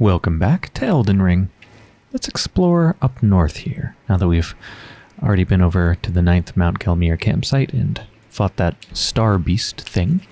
Welcome back to Elden Ring. Let's explore up north here, now that we've already been over to the ninth Mount Gelmir campsite and fought that star beast thing.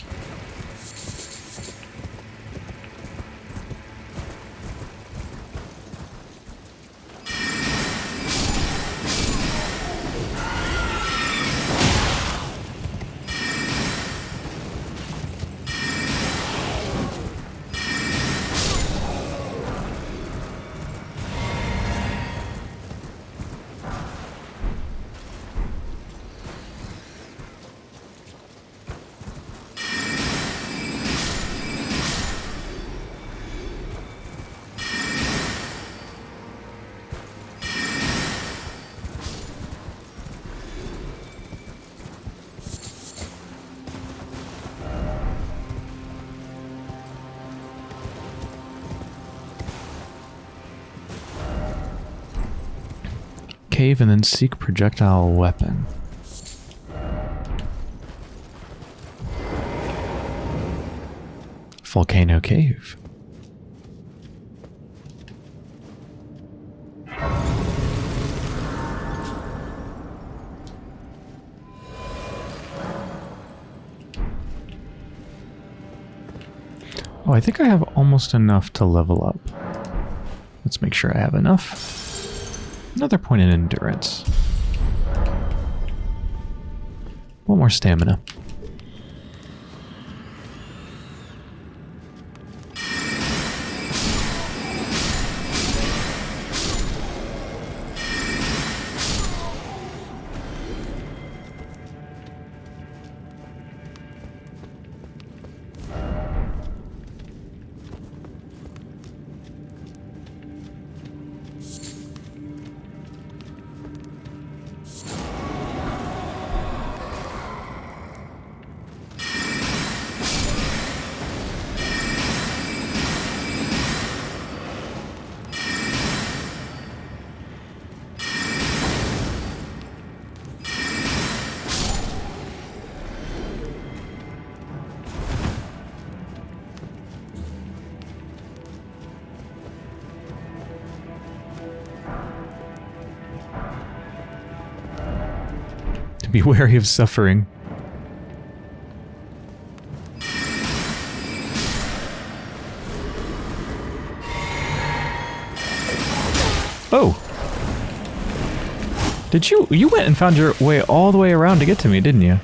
And then seek projectile weapon. Volcano Cave. Oh, I think I have almost enough to level up. Let's make sure I have enough. Another point in endurance. One more stamina. Wary of suffering. Oh! Did you- you went and found your way all the way around to get to me, didn't you?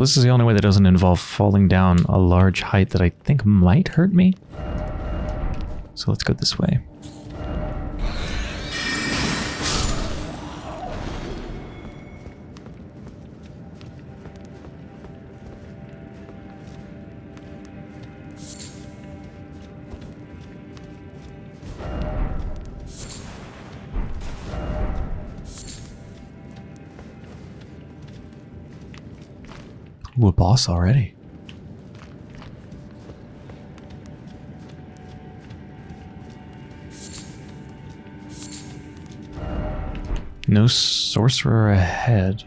Well, this is the only way that doesn't involve falling down a large height that I think might hurt me. So let's go this way. Boss already. No sorcerer ahead.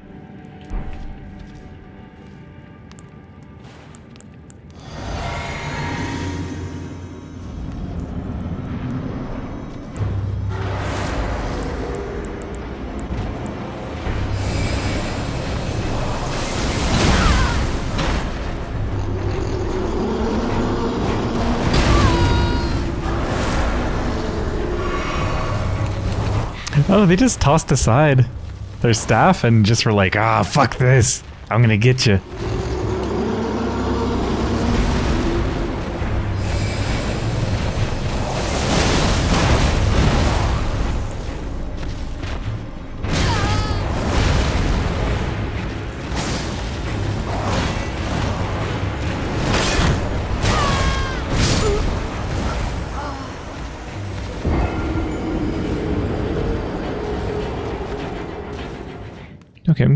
They just tossed aside their staff and just were like, ah, fuck this. I'm gonna get you.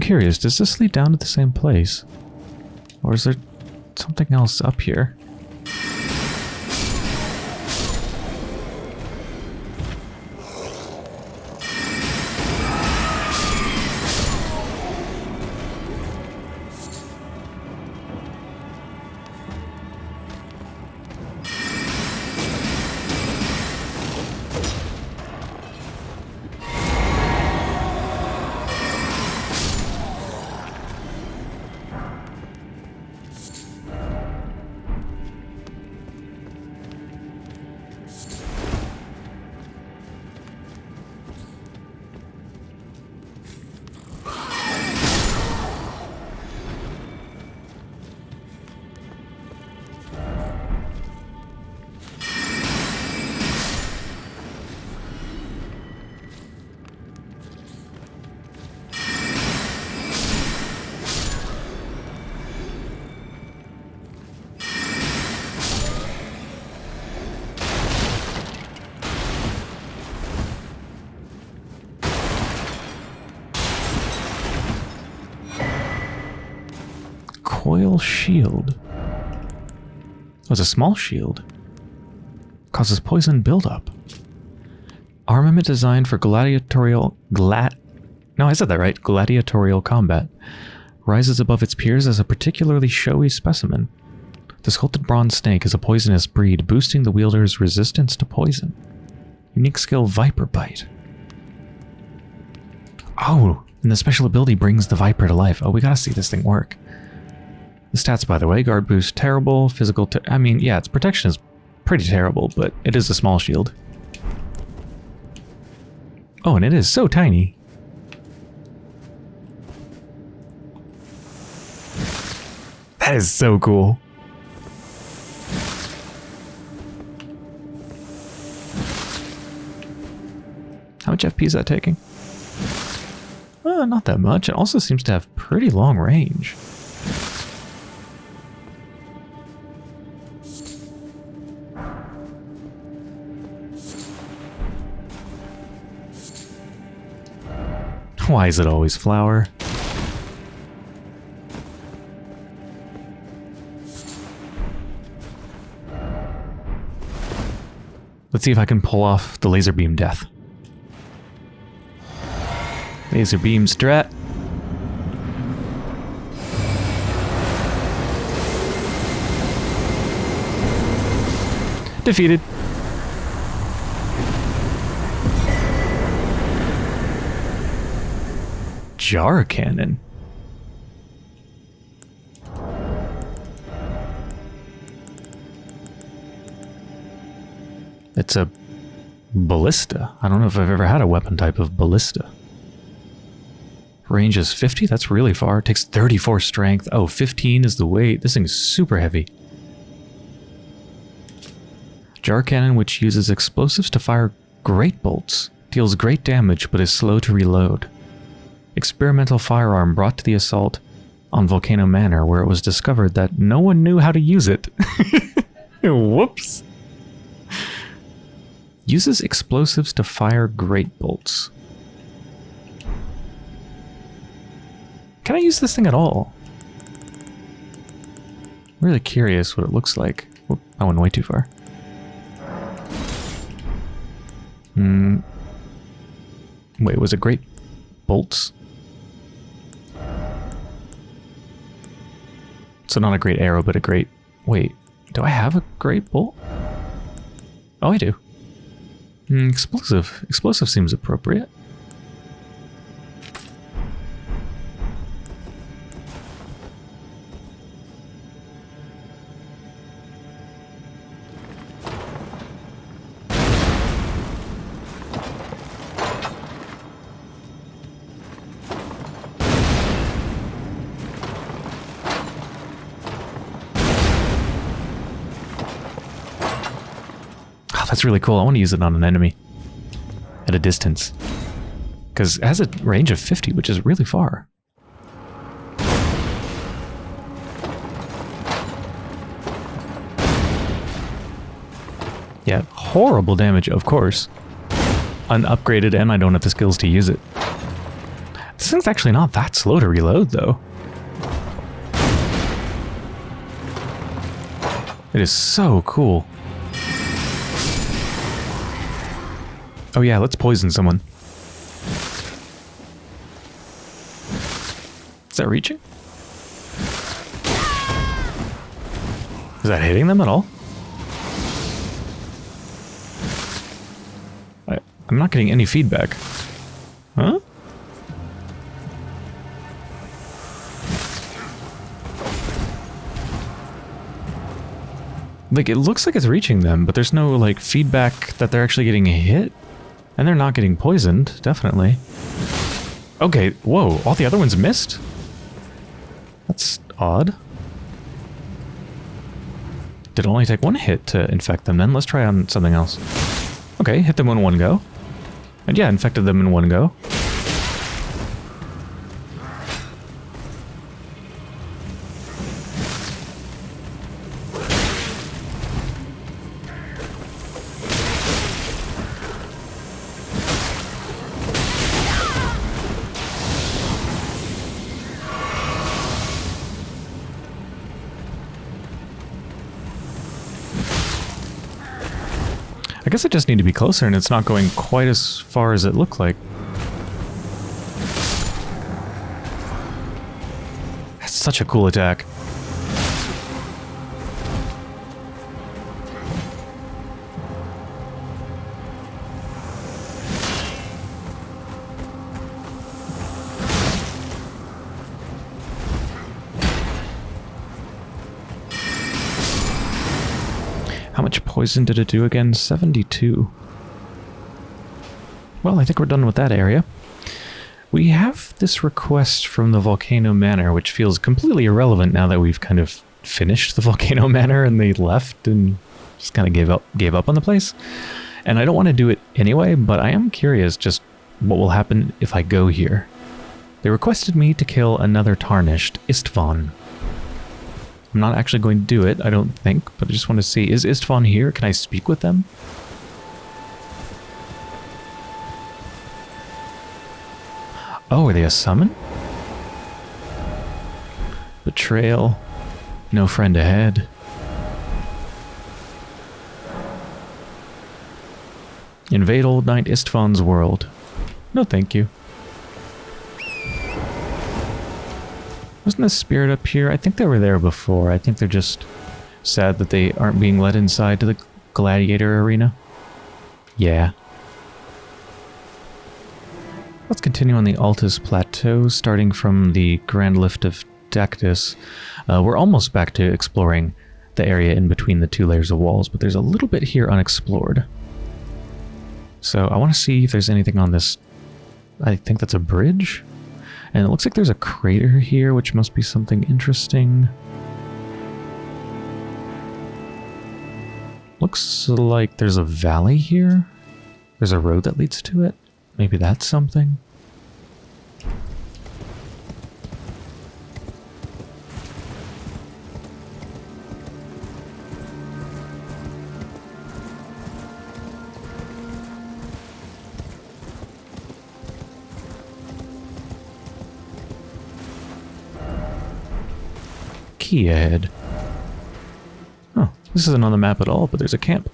Curious. Does this lead down to the same place? Or is there something else up here? Shield. Oh, it's a small shield. Causes poison buildup. Armament designed for gladiatorial glad. No, I said that right. Gladiatorial combat. Rises above its peers as a particularly showy specimen. The sculpted bronze snake is a poisonous breed, boosting the wielder's resistance to poison. Unique skill Viper Bite. Oh, and the special ability brings the Viper to life. Oh, we gotta see this thing work. The stats, by the way, guard boost terrible, physical te I mean, yeah, its protection is pretty terrible, but it is a small shield. Oh, and it is so tiny. That is so cool. How much FP is that taking? Uh, not that much. It also seems to have pretty long range. Why is it always flower? Let's see if I can pull off the laser beam death. Laser beam strat. Defeated. Jar cannon. It's a ballista. I don't know if I've ever had a weapon type of ballista. Range is 50? That's really far. It takes 34 strength. Oh, 15 is the weight. This thing is super heavy. Jar cannon, which uses explosives to fire great bolts. Deals great damage, but is slow to reload. Experimental firearm brought to the assault on Volcano Manor, where it was discovered that no one knew how to use it. Whoops. Uses explosives to fire great bolts. Can I use this thing at all? I'm really curious what it looks like. I went way too far. Hmm. Wait, was it great bolts? So not a great arrow, but a great... Wait, do I have a great bolt? Oh, I do. Mm, explosive. Explosive seems appropriate. That's really cool. I want to use it on an enemy at a distance. Because it has a range of 50, which is really far. Yeah, horrible damage, of course. Unupgraded, and I don't have the skills to use it. This thing's actually not that slow to reload, though. It is so cool. Oh yeah, let's poison someone. Is that reaching? Is that hitting them at all? I, I'm not getting any feedback. Huh? Like, it looks like it's reaching them, but there's no, like, feedback that they're actually getting hit. And they're not getting poisoned, definitely. Okay, whoa, all the other ones missed? That's odd. Did only take one hit to infect them then. Let's try on something else. Okay, hit them in one go. And yeah, infected them in one go. I guess I just need to be closer and it's not going quite as far as it looked like. That's such a cool attack. Poison did it do again? 72. Well, I think we're done with that area. We have this request from the Volcano Manor, which feels completely irrelevant now that we've kind of finished the Volcano Manor and they left and just kind of gave up gave up on the place. And I don't want to do it anyway, but I am curious just what will happen if I go here. They requested me to kill another Tarnished, Istvan, I'm not actually going to do it, I don't think, but I just want to see. Is Istvan here? Can I speak with them? Oh, are they a summon? Betrayal. No friend ahead. Invade Old Knight Istvan's world. No thank you. Wasn't the spirit up here? I think they were there before. I think they're just sad that they aren't being let inside to the gladiator arena. Yeah. Let's continue on the Altus Plateau, starting from the Grand Lift of Dectus. Uh, we're almost back to exploring the area in between the two layers of walls, but there's a little bit here unexplored. So I want to see if there's anything on this... I think that's a bridge? And it looks like there's a crater here, which must be something interesting. Looks like there's a valley here. There's a road that leads to it. Maybe that's something. Key ahead. Oh, this isn't on the map at all, but there's a camp.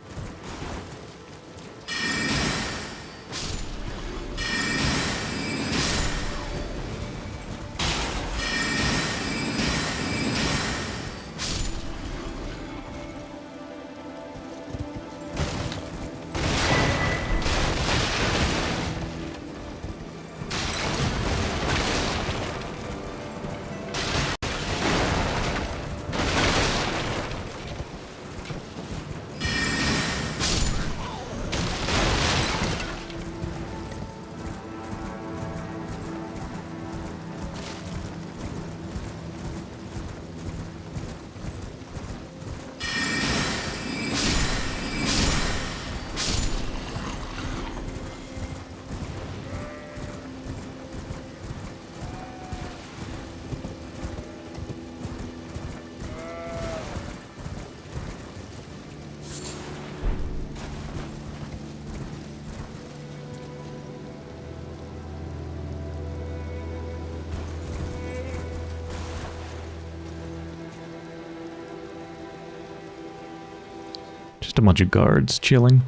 Bunch of guards chilling.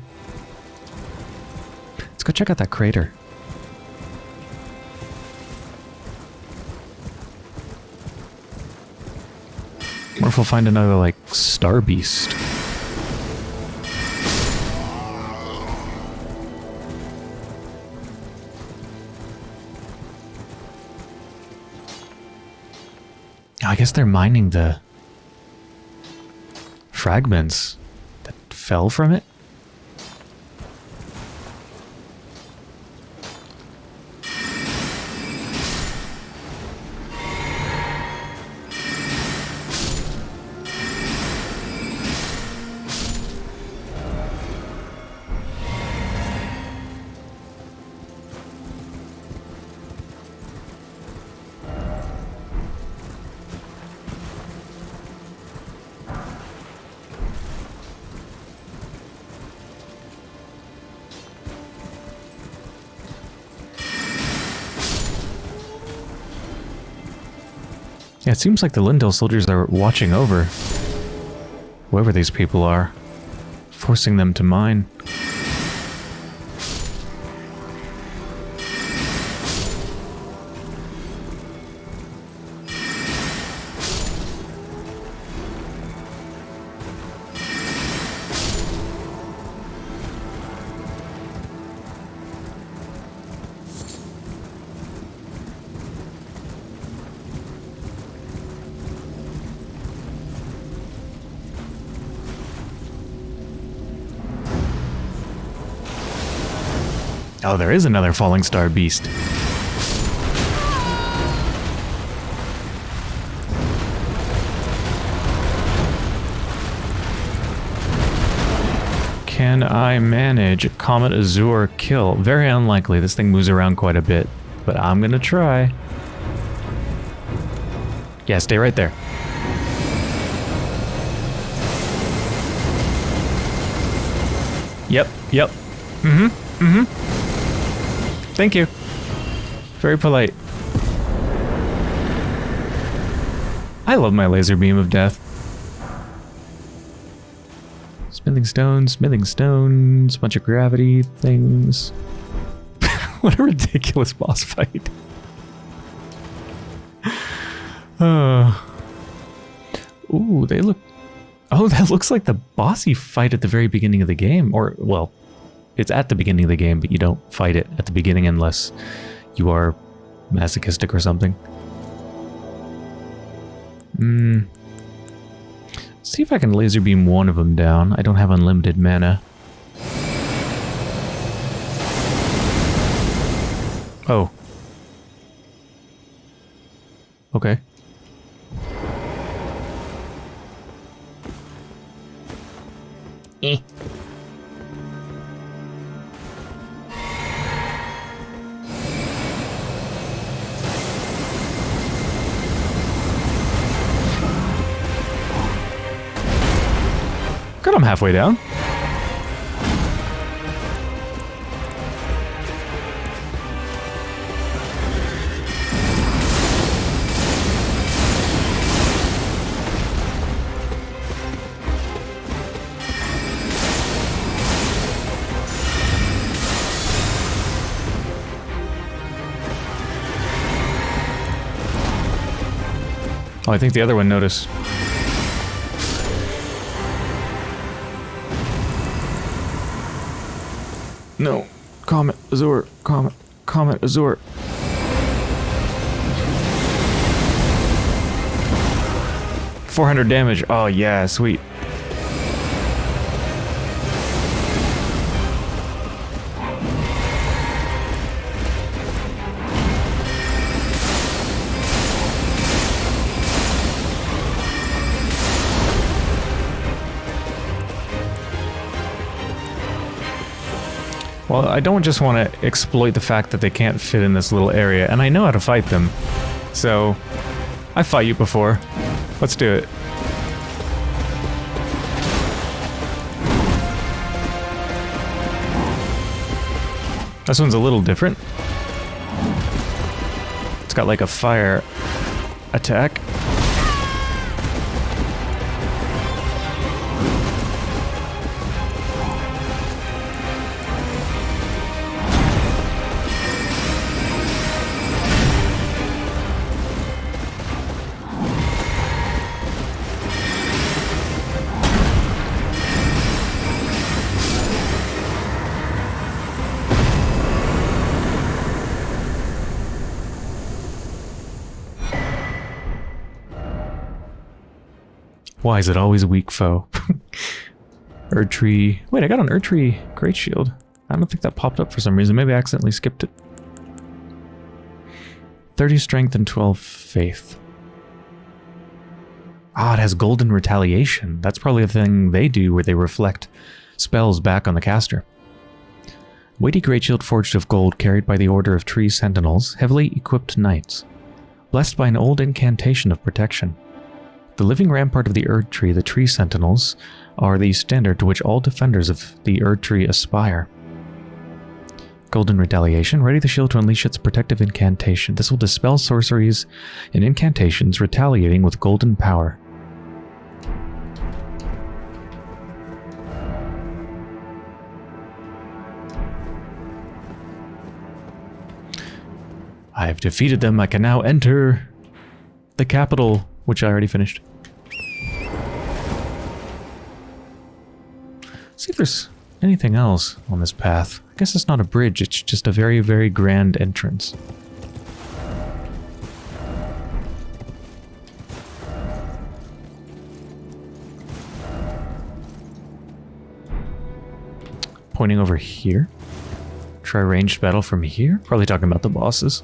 Let's go check out that crater. Or if we'll find another, like, star beast. I guess they're mining the fragments fell from it. Seems like the Leyndell soldiers are watching over whoever these people are, forcing them to mine. Oh, there is another falling star beast. Can I manage Comet Azure kill? Very unlikely. This thing moves around quite a bit, but I'm gonna try. Yeah, stay right there. Yep, yep. Mm-hmm, mm-hmm. Thank you. Very polite. I love my laser beam of death. Smithing stones, smithing stones, bunch of gravity things. what a ridiculous boss fight. uh. Ooh, they look... Oh, that looks like the bossy fight at the very beginning of the game. Or, well, it's at the beginning of the game, but you don't fight it at the beginning unless you are masochistic or something. Hmm. See if I can laser beam one of them down. I don't have unlimited mana. Oh. Okay. Eh. Good, I'm halfway down. Oh, I think the other one noticed. No. Comet, Azure, Comet, Comet, Azure. Four hundred damage. Oh yeah, sweet. Well, I don't just want to exploit the fact that they can't fit in this little area, and I know how to fight them. So, I fought you before. Let's do it. This one's a little different. It's got like a fire attack. Why is it always a weak foe? Erdtree. Wait, I got an Erdtree Great Shield. I don't think that popped up for some reason. Maybe I accidentally skipped it. 30 strength and 12 faith. Ah, it has golden retaliation. That's probably the thing they do where they reflect spells back on the caster. Weighty great shield forged of gold carried by the Order of Tree Sentinels, heavily equipped knights. Blessed by an old incantation of protection. The living rampart of the Erd Tree, the Tree Sentinels, are the standard to which all defenders of the Erd Tree aspire. Golden Retaliation. Ready the shield to unleash its protective incantation. This will dispel sorceries and incantations retaliating with golden power. I have defeated them. I can now enter the capital, which I already finished. see if there's anything else on this path. I guess it's not a bridge, it's just a very, very grand entrance. Pointing over here. Try ranged battle from here? Probably talking about the bosses.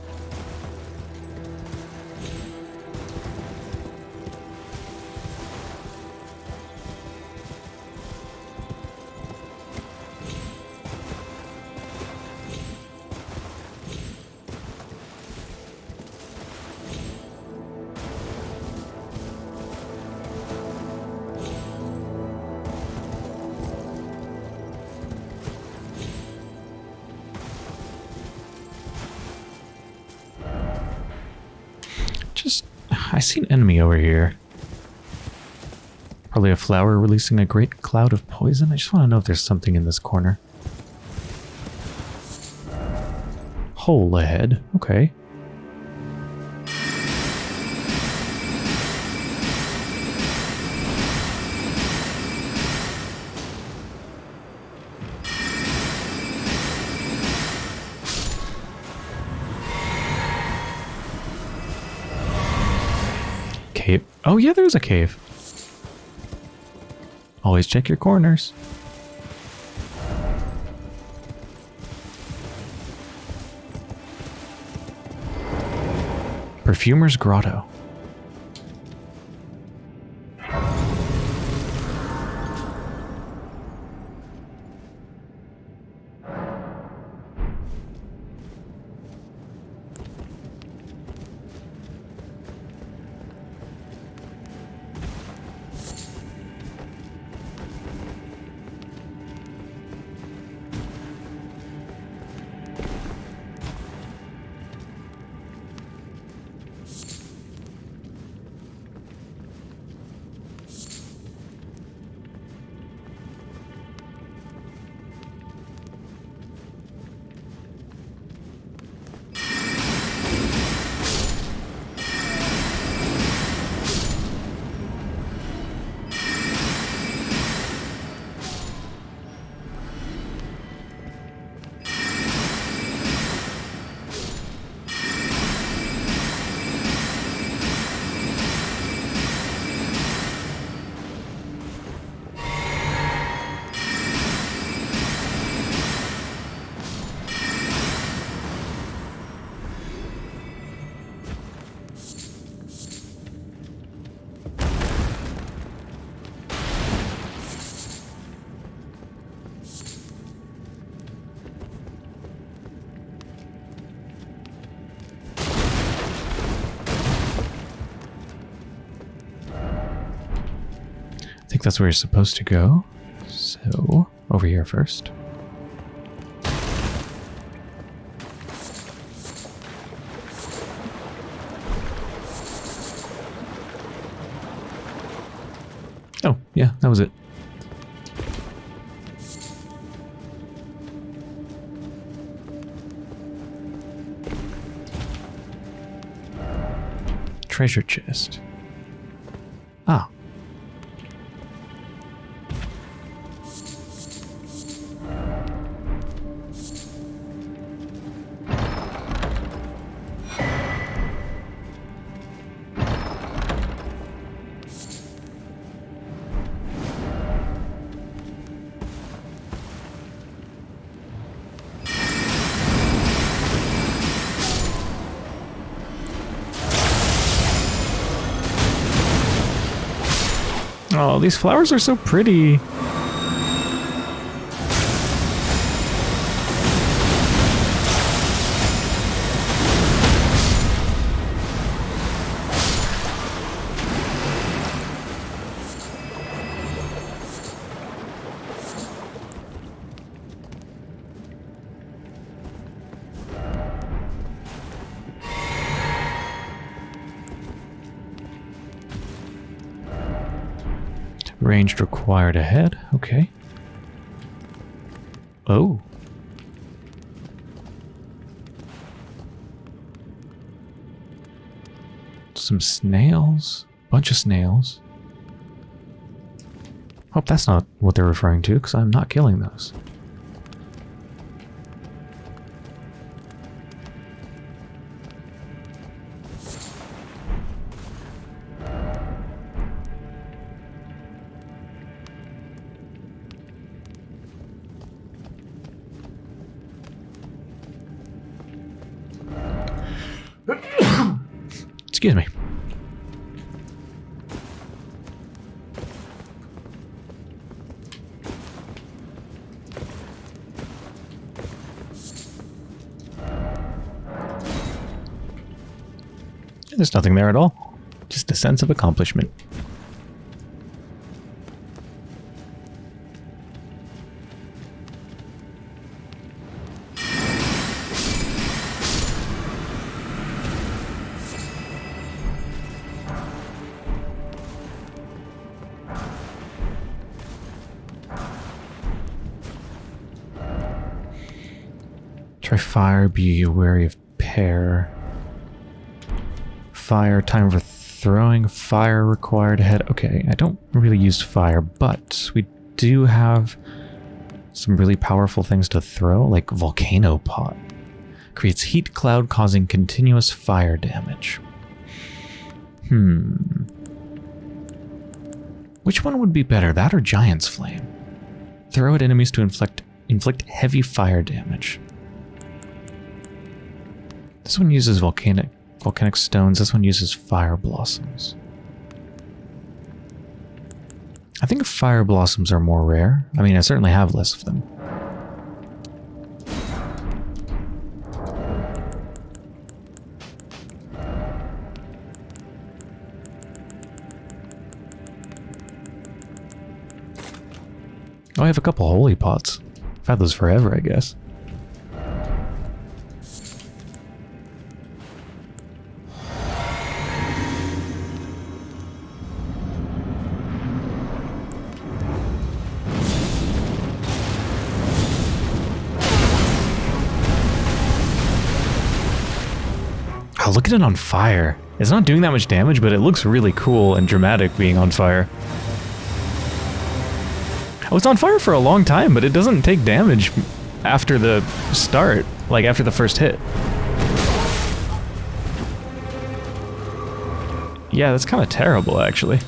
See an enemy over here. Probably a flower releasing a great cloud of poison. I just want to know if there's something in this corner. Hole ahead. Okay. Oh yeah, there's a cave. Always check your corners. Perfumer's Grotto. Think that's where you're supposed to go. So, over here first. Oh, yeah, that was it. Treasure chest. These flowers are so pretty. Ranged required ahead. Okay. Oh. Some snails. Bunch of snails. Hope that's not what they're referring to, because I'm not killing those. Nothing there at all. Just a sense of accomplishment. Try fire, be wary of pair. Fire, time for throwing, fire required ahead. Okay, I don't really use fire, but we do have some really powerful things to throw, like Volcano Pot. Creates heat cloud causing continuous fire damage. Hmm. Which one would be better, that or Giant's Flame? Throw at enemies to inflict inflict heavy fire damage. This one uses volcanic volcanic stones. This one uses fire blossoms. I think fire blossoms are more rare. I mean, I certainly have less of them. Oh, I have a couple holy pots. I've had those forever, I guess. At it on fire. It's not doing that much damage, but it looks really cool and dramatic being on fire. Oh, it's on fire for a long time, but it doesn't take damage after the start, like after the first hit. Yeah, that's kind of terrible, actually.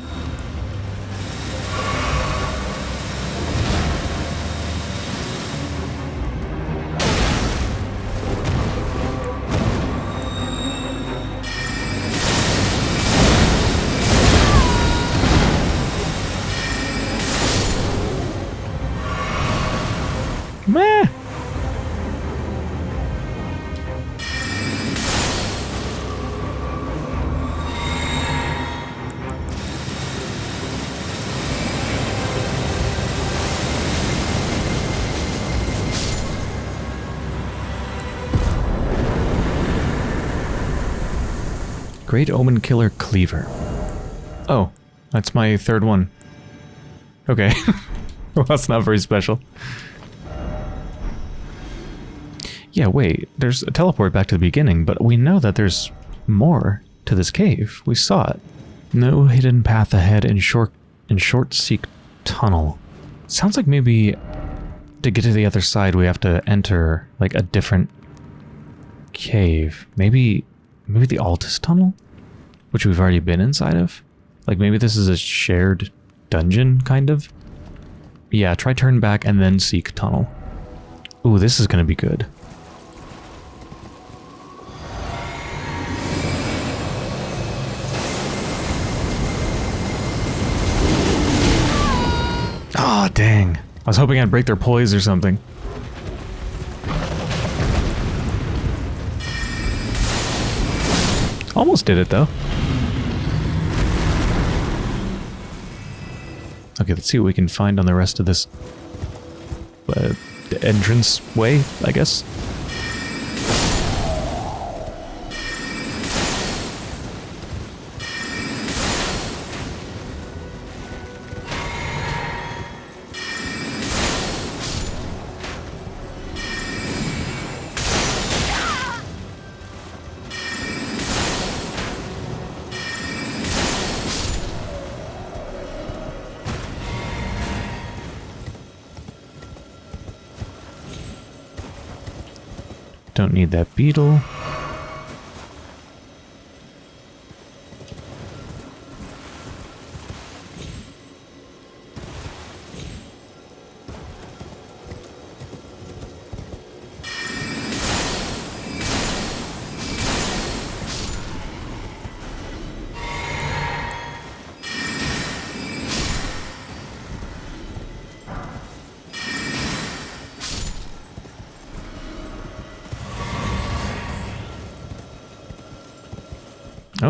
Great Omen Killer Cleaver. Oh, that's my third one. Okay. well, that's not very special. Yeah, wait, there's a teleport back to the beginning, but we know that there's more to this cave. We saw it. No hidden path ahead in short in short seek tunnel. Sounds like maybe to get to the other side we have to enter like a different cave. Maybe maybe the Altus tunnel? Which we've already been inside of? Like maybe this is a shared dungeon, kind of? Yeah, try turn back and then seek tunnel. Ooh, this is gonna be good. Ah dang. I was hoping I'd break their poise or something. Almost did it, though. Okay, let's see what we can find on the rest of this uh, entrance way, I guess. Need that beetle.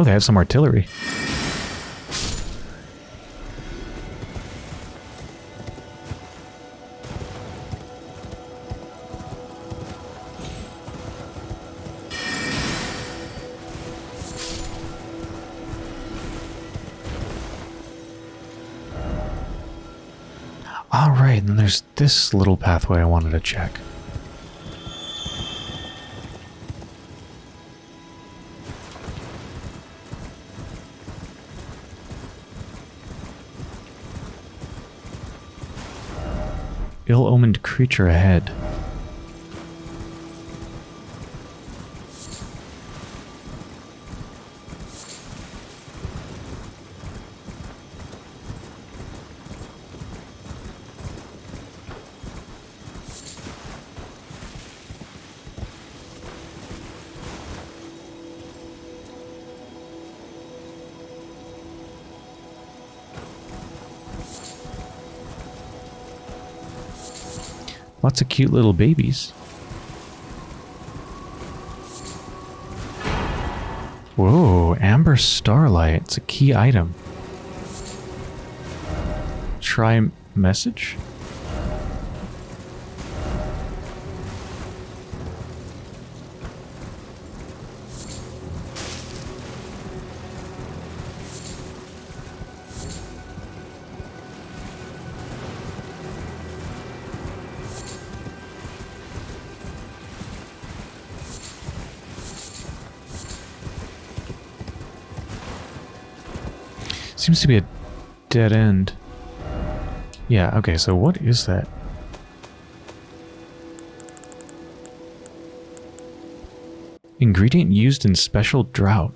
Oh, they have some artillery. Alright, and there's this little pathway I wanted to check. Ill-omened creature ahead. Lots of cute little babies. Whoa, Amber Starlight. It's a key item. Try message? Seems to be a dead end. Yeah, okay, so what is that? Ingredient used in special drought.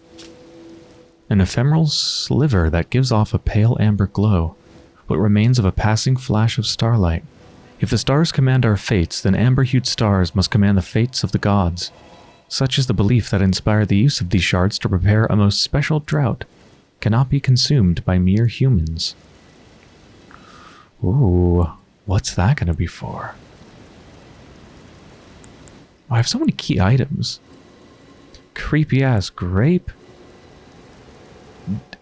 An ephemeral sliver that gives off a pale amber glow, what remains of a passing flash of starlight. If the stars command our fates, then amber-hued stars must command the fates of the gods. Such is the belief that inspired the use of these shards to prepare a most special drought cannot be consumed by mere humans. Ooh, what's that going to be for? Oh, I have so many key items. Creepy ass grape.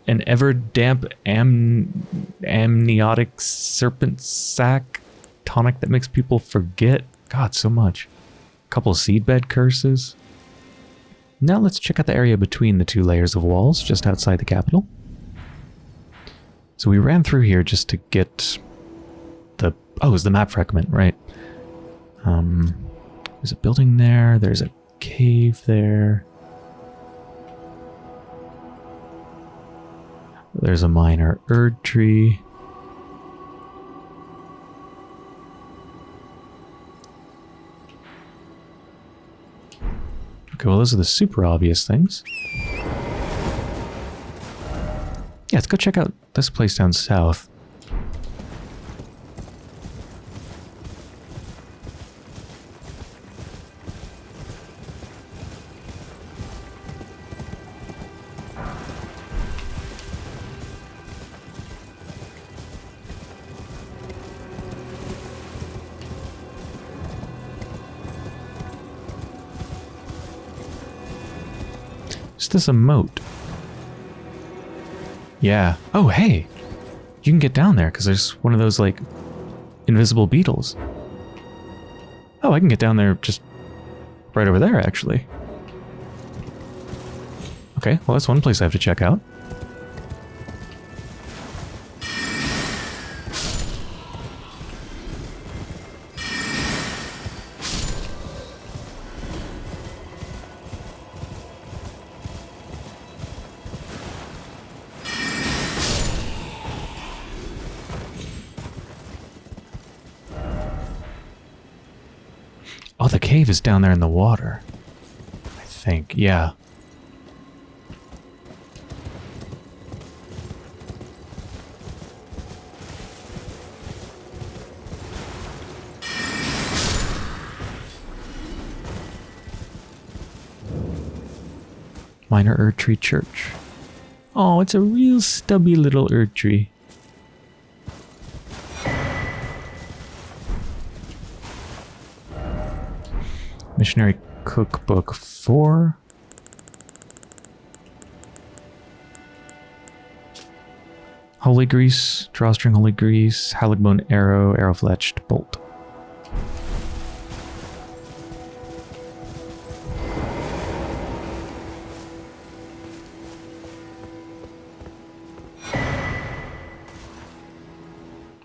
An ever damp am amniotic serpent sac tonic that makes people forget. God, so much. A couple seedbed curses. Now let's check out the area between the two layers of walls just outside the capital. So we ran through here just to get the... Oh, it was the map fragment, right. Um, there's a building there. There's a cave there. There's a minor Erd tree. Okay, well those are the super obvious things. Yeah, let's go check out this place down south. Is this moat? Yeah. Oh, hey! You can get down there because there's one of those, like, invisible beetles. Oh, I can get down there just right over there, actually. Okay, well, that's one place I have to check out. Is down there in the water. I think, yeah. Minor Erdtree Church. Oh, it's a real stubby little Erdtree. Cookbook 4. Holy Grease, Drawstring Holy Grease, Haligbone Arrow, Arrow Fletched Bolt.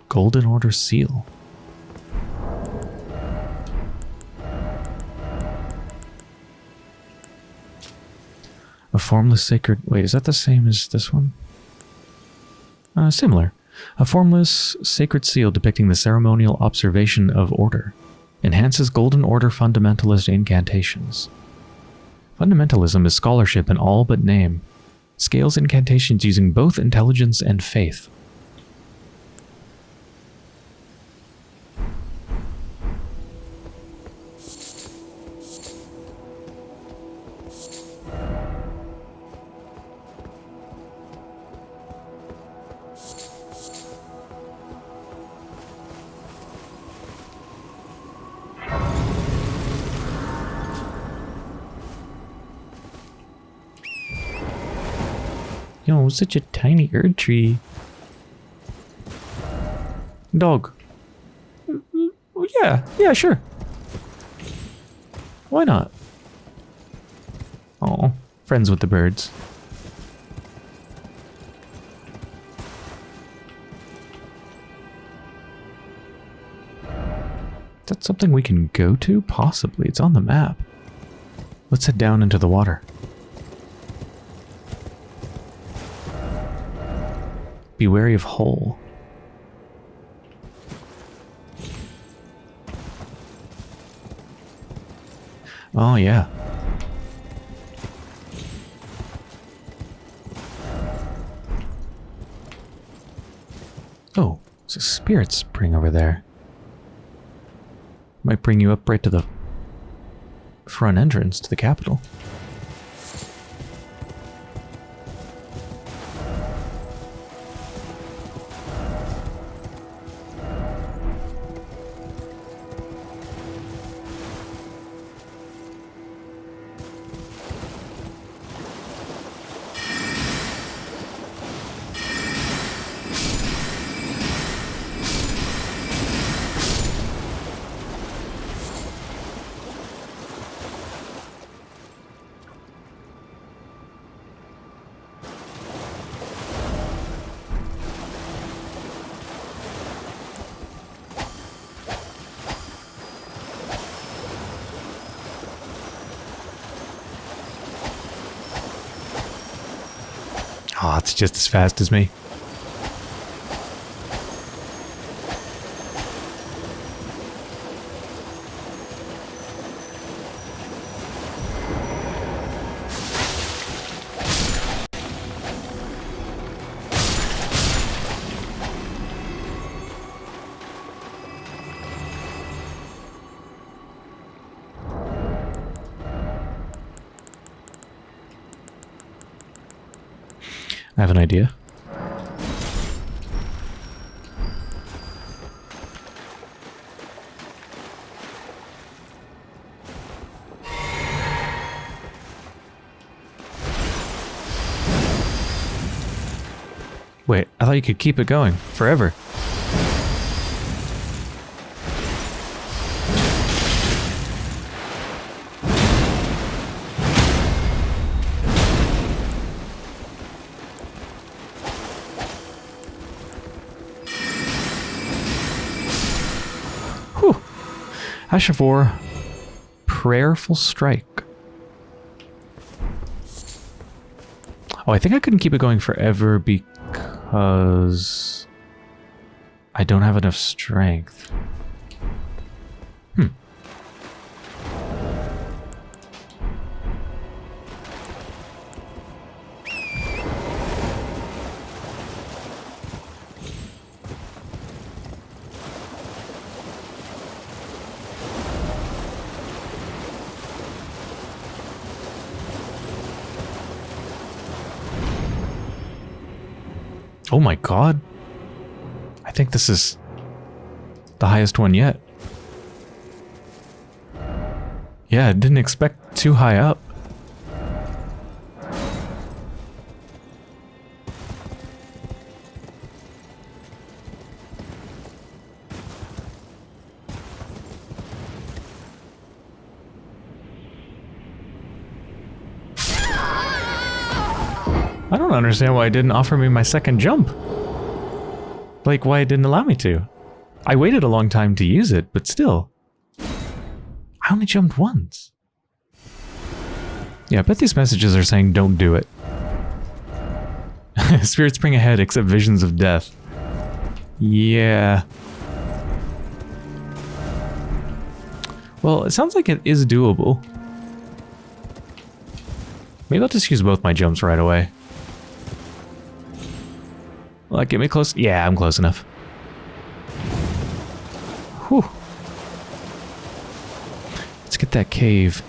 Golden Order Seal. Formless sacred... Wait, is that the same as this one? Uh, similar. A formless sacred seal depicting the ceremonial observation of order. Enhances Golden Order fundamentalist incantations. Fundamentalism is scholarship in all but name. Scales incantations using both intelligence and faith. Such a tiny Erd tree. Dog. Oh, yeah, yeah, sure. Why not? Oh, friends with the birds. Is that something we can go to? Possibly. It's on the map. Let's head down into the water. Be wary of hole. Oh, yeah. Oh, it's a spirit spring over there. Might bring you up right to the front entrance to the capital. Just as fast as me. idea. Wait, I thought you could keep it going forever. Whew. Ash of War, Prayerful Strike. Oh, I think I couldn't keep it going forever because I don't have enough strength. Oh my god. I think this is the highest one yet. Yeah, I didn't expect too high up. Understand why it didn't offer me my second jump. Like, why it didn't allow me to. I waited a long time to use it, but still. I only jumped once. Yeah, I bet these messages are saying don't do it. Spirit spring ahead except visions of death. Yeah. Well, it sounds like it is doable. Maybe I'll just use both my jumps right away. Will get me close? Yeah, I'm close enough. Whew. Let's get that cave.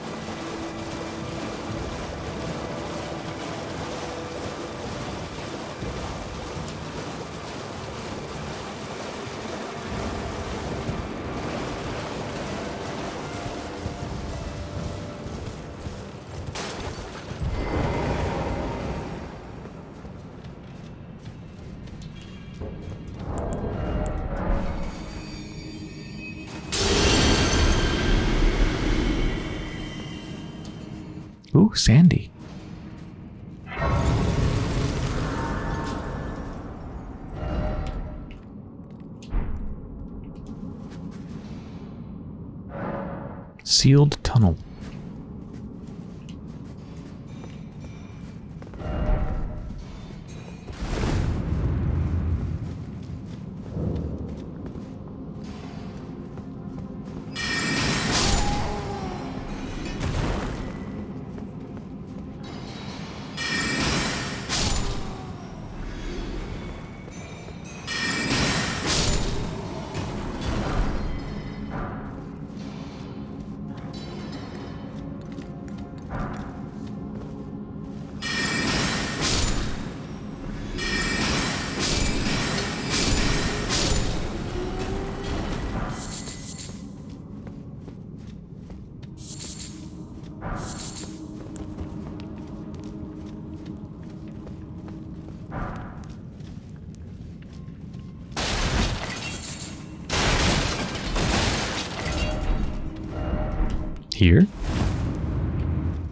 Here?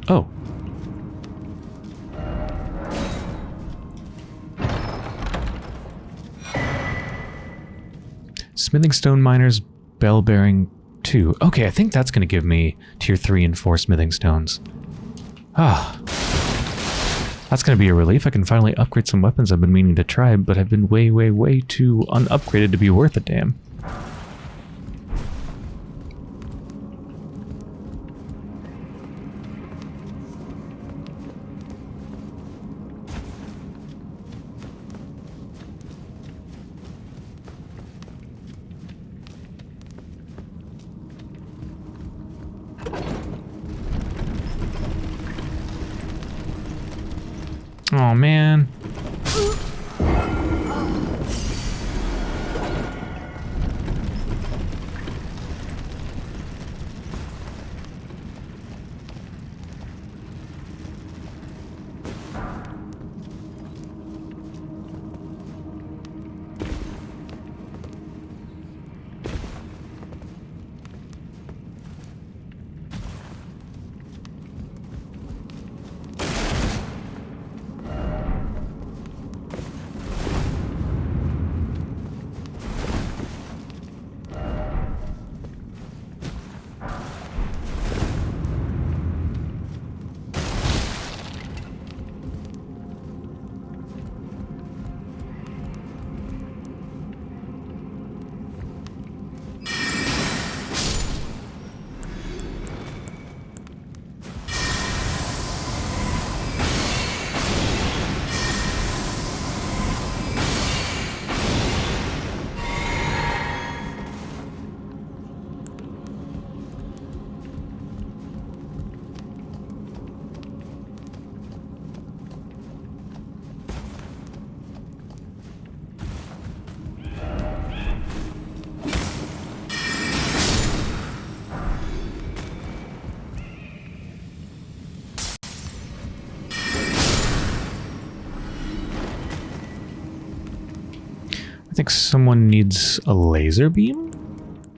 Oh. Smithing stone miners, bell bearing 2. Okay, I think that's going to give me tier 3 and 4 smithing stones. Ah. That's going to be a relief. I can finally upgrade some weapons I've been meaning to try, but I've been way, way, way too unupgraded to be worth a damn. Think someone needs a laser beam,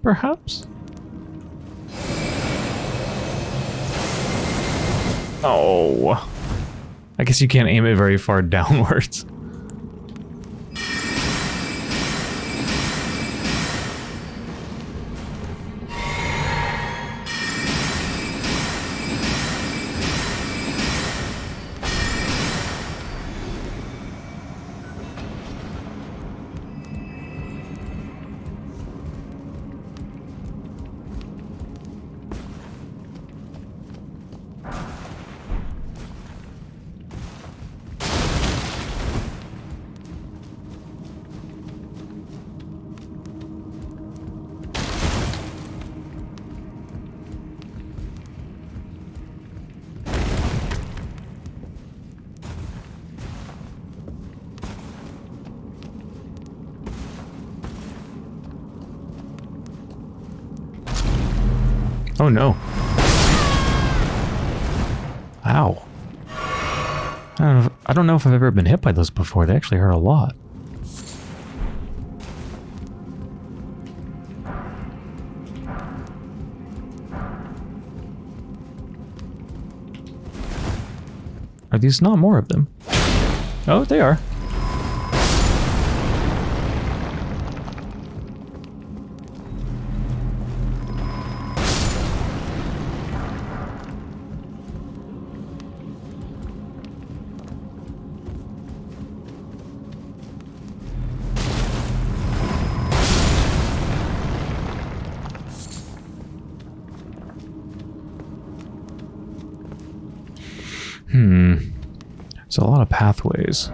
perhaps? Oh. I guess you can't aim it very far downwards. Know if, I don't know if I've ever been hit by those before. They actually hurt a lot. Are these not more of them? Oh, they are. Pathways.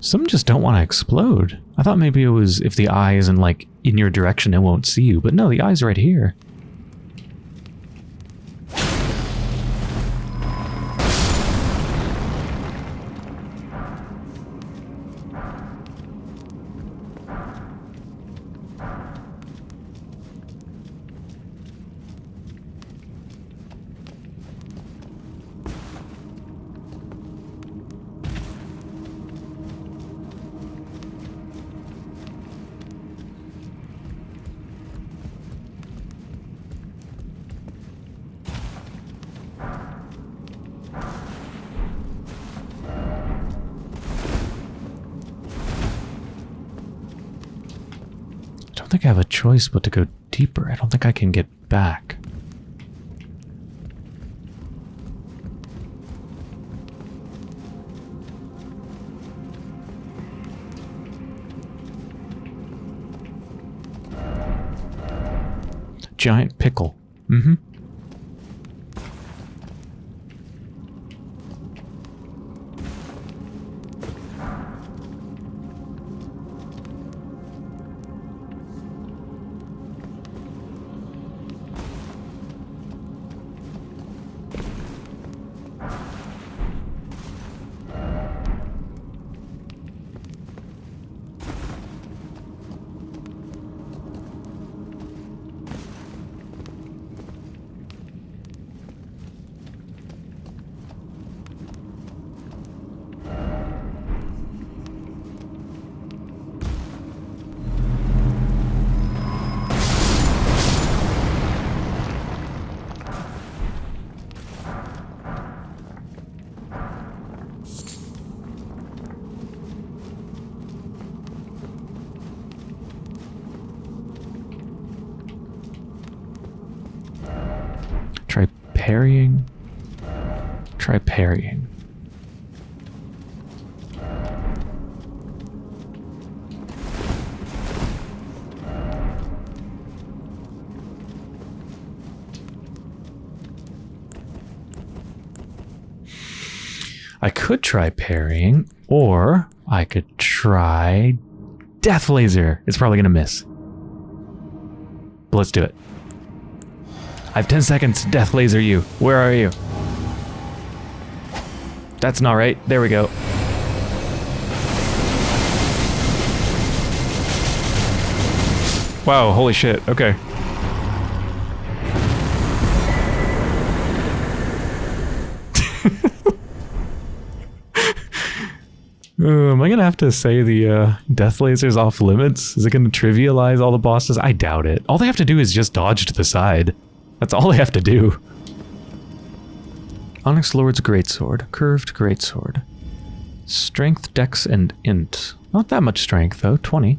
Some just don't want to explode. I thought maybe it was if the eye isn't like in your direction, it won't see you. But no, the eye's right here. Choice but to go deeper. I don't think I can get back. Giant pickle. Mm-hmm. Try parrying, or I could try Death Laser. It's probably going to miss. But let's do it. I have 10 seconds. Death laser you. Where are you? That's not right. There we go. Wow, holy shit. Okay. Am I gonna have to say the uh, death laser's off limits? Is it gonna trivialize all the bosses? I doubt it. All they have to do is just dodge to the side. That's all they have to do. Onyx Lord's Greatsword. Curved Greatsword. Strength, Dex, and Int. Not that much strength, though. 20.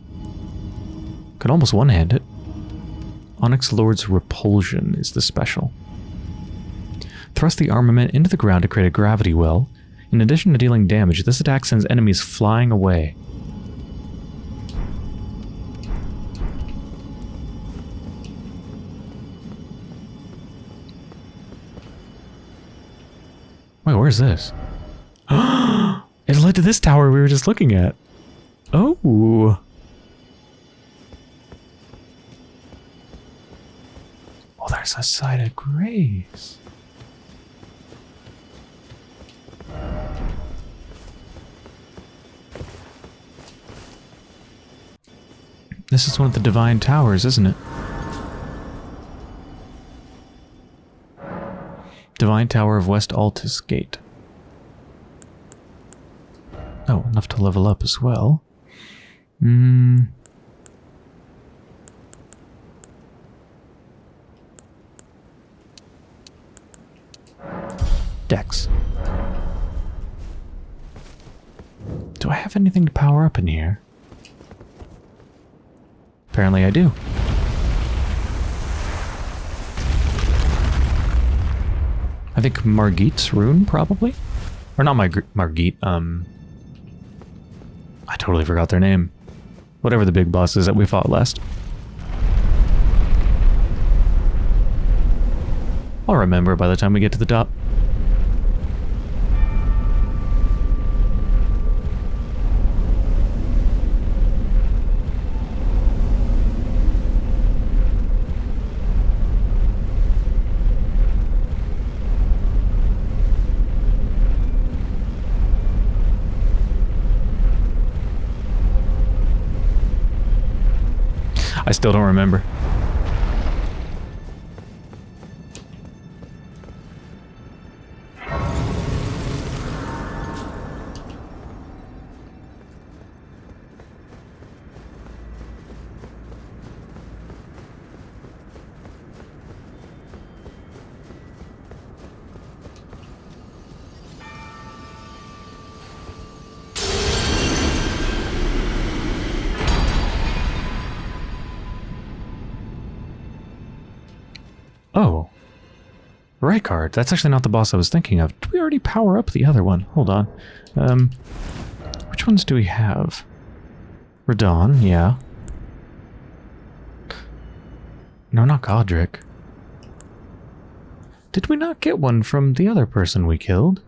Could almost one-hand it. Onyx Lord's Repulsion is the special. Thrust the armament into the ground to create a gravity well. In addition to dealing damage, this attack sends enemies flying away. Wait, where's this? it led to this tower we were just looking at. Oh. Oh, there's a site of grace. This is one of the Divine Towers, isn't it? Divine Tower of West Altus Gate. Oh, enough to level up as well. Hmm. Dex. Do I have anything to power up in here? Apparently I do. I think Margit's rune, probably? Or not Mar Margit, um... I totally forgot their name. Whatever the big boss is that we fought last. I'll remember by the time we get to the top. I still don't remember. Rykard. That's actually not the boss I was thinking of. Did we already power up the other one? Hold on. Um, which ones do we have? Radahn, yeah. No, not Godrick. Did we not get one from the other person we killed?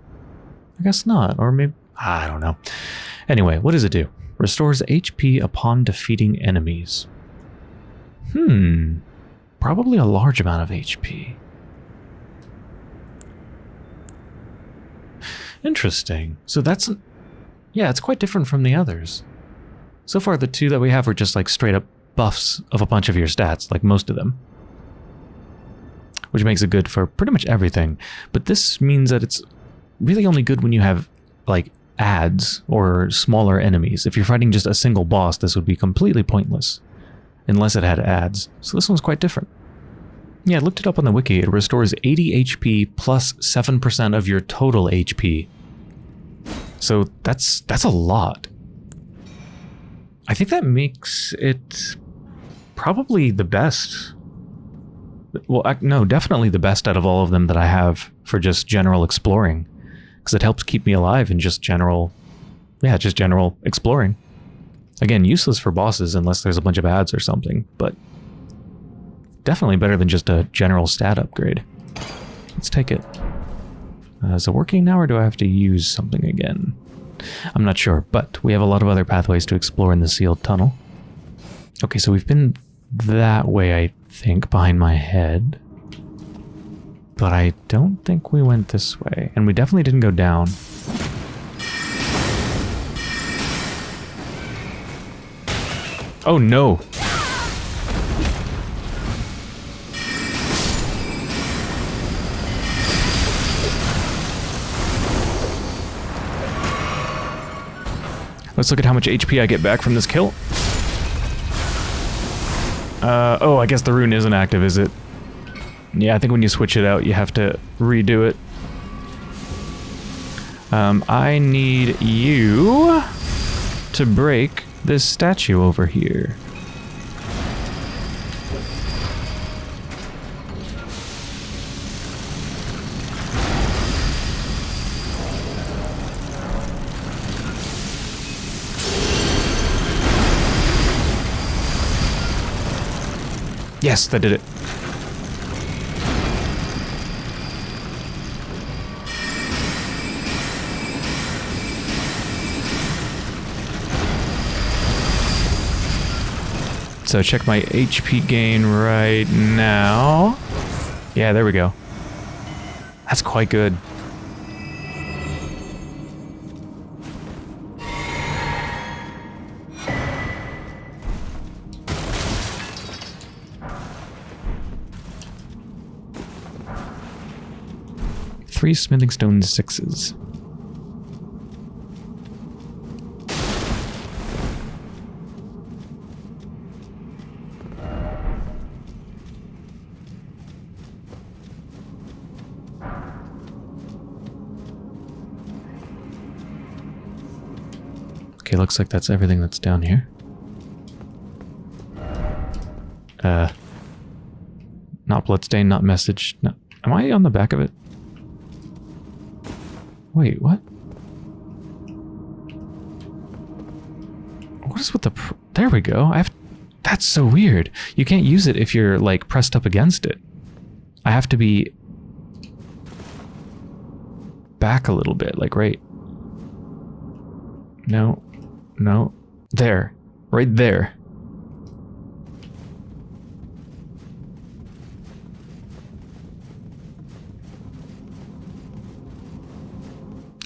I guess not. Or maybe... I don't know. Anyway, what does it do? Restores HP upon defeating enemies. Hmm probably a large amount of HP. Interesting. So that's... Yeah, it's quite different from the others. So far, the two that we have are just like straight up buffs of a bunch of your stats, like most of them. Which makes it good for pretty much everything. But this means that it's really only good when you have, like, adds or smaller enemies. If you're fighting just a single boss, this would be completely pointless unless it had adds. So this one's quite different. Yeah, I looked it up on the wiki. It restores 80 HP plus 7% of your total HP. So that's that's a lot. I think that makes it probably the best. Well, no, definitely the best out of all of them that I have for just general exploring. Because it helps keep me alive in just general, yeah, just general exploring. Again, useless for bosses unless there's a bunch of adds or something, but definitely better than just a general stat upgrade. Let's take it. Uh, is it working now or do I have to use something again? I'm not sure, but we have a lot of other pathways to explore in the sealed tunnel. Okay, so we've been that way, I think, behind my head. But I don't think we went this way. And we definitely didn't go down. Oh no! Let's look at how much HP I get back from this kill. Uh, oh, I guess the rune isn't active, is it? Yeah, I think when you switch it out, you have to redo it. Um, I need you to break this statue over here. Yes, that did it. So check my HP gain right now. Yeah, there we go. That's quite good. Three smithing stone sixes. Okay, looks like that's everything that's down here. Uh, not bloodstain, not message. No, am I on the back of it? Wait, what? What is with the... there we go. I have... That's so weird. You can't use it if you're, like, pressed up against it. I have to be... back a little bit, like right... No. No. There. Right there.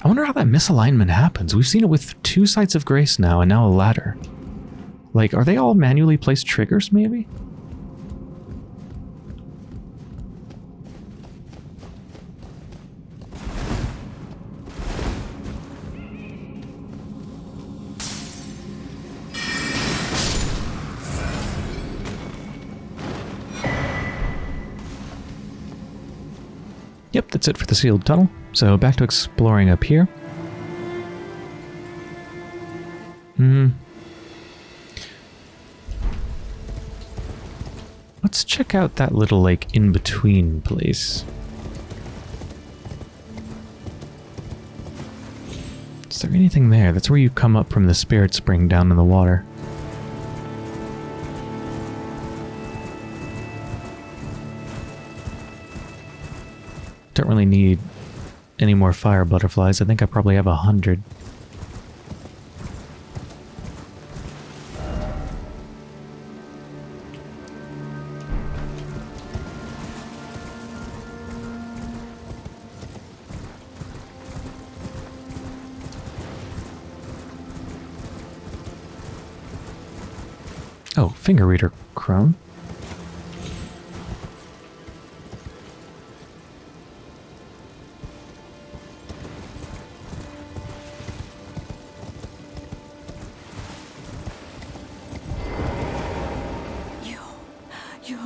I wonder how that misalignment happens. We've seen it with two sites of grace now and now a ladder. Like, are they all manually placed triggers, maybe? Yep, that's it for the sealed tunnel. So back to exploring up here. Hmm. Let's check out that little, like, in-between place. Is there anything there? That's where you come up from the spirit spring down in the water. Don't really need any more fire butterflies. I think I probably have a hundred. Finger reader crone. You, your